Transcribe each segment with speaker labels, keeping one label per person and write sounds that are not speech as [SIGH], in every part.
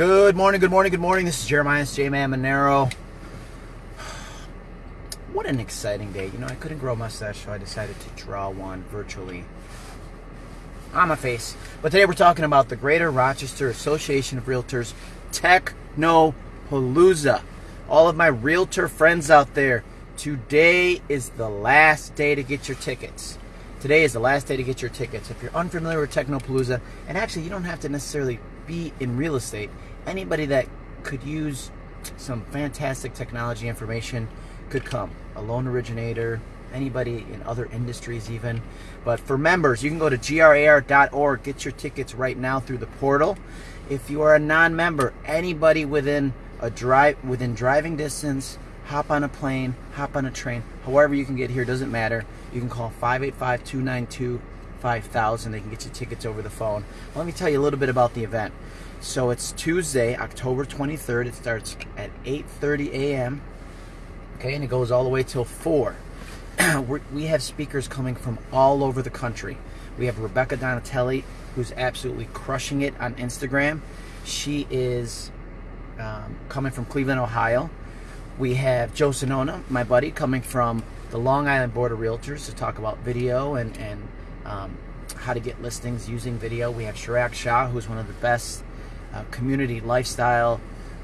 Speaker 1: Good morning, good morning, good morning. This is Jeremiah J Man Monero. What an exciting day. You know, I couldn't grow a mustache, so I decided to draw one virtually on my face. But today we're talking about the Greater Rochester Association of Realtors Technopalooza. All of my realtor friends out there, today is the last day to get your tickets. Today is the last day to get your tickets. If you're unfamiliar with Technopalooza, and actually you don't have to necessarily be in real estate, anybody that could use some fantastic technology information could come. A loan originator, anybody in other industries even. But for members, you can go to grar.org, get your tickets right now through the portal. If you are a non-member, anybody within a drive within driving distance hop on a plane, hop on a train, however you can get here, doesn't matter. You can call 585 292 5000. They can get you tickets over the phone. Let me tell you a little bit about the event. So it's Tuesday, October 23rd. It starts at 8:30 a.m. Okay, and it goes all the way till 4. [CLEARS THROAT] we have speakers coming from all over the country. We have Rebecca Donatelli, who's absolutely crushing it on Instagram. She is um, coming from Cleveland, Ohio. We have Joe Sonona, my buddy, coming from the Long Island Board of Realtors to talk about video and, and um, how to get listings using video. We have Chirag Shah, who's one of the best uh, community lifestyle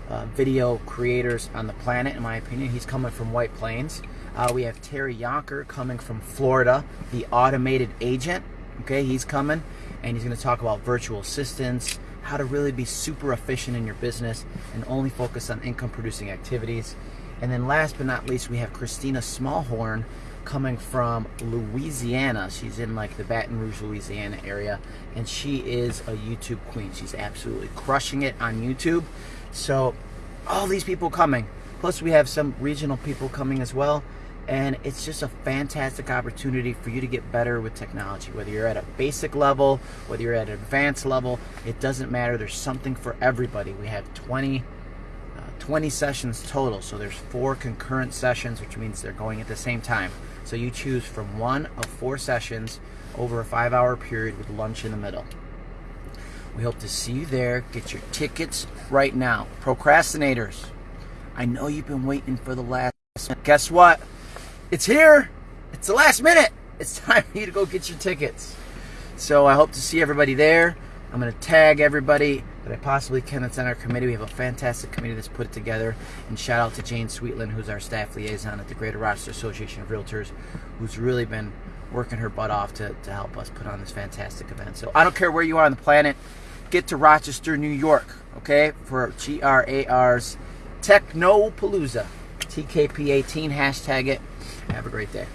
Speaker 1: uh, video creators on the planet, in my opinion. He's coming from White Plains. Uh, we have Terry Yonker coming from Florida, the automated agent. Okay, he's coming and he's going to talk about virtual assistants, how to really be super efficient in your business and only focus on income producing activities. And then last but not least, we have Christina Smallhorn coming from Louisiana. She's in like the Baton Rouge, Louisiana area, and she is a YouTube queen. She's absolutely crushing it on YouTube. So, all these people coming. Plus, we have some regional people coming as well. And it's just a fantastic opportunity for you to get better with technology. Whether you're at a basic level, whether you're at an advanced level, it doesn't matter. There's something for everybody. We have 20 20 sessions total. So there's four concurrent sessions, which means they're going at the same time. So you choose from one of four sessions over a five hour period with lunch in the middle. We hope to see you there. Get your tickets right now. Procrastinators, I know you've been waiting for the last minute. Guess what? It's here. It's the last minute. It's time for you to go get your tickets. So I hope to see everybody there. I'm going to tag everybody that I possibly can that's on our committee. We have a fantastic committee that's put it together. And shout out to Jane Sweetland, who's our staff liaison at the Greater Rochester Association of Realtors, who's really been working her butt off to, to help us put on this fantastic event. So I don't care where you are on the planet, get to Rochester, New York, okay, for GRAR's Technopalooza. TKP18, hashtag it. Have a great day.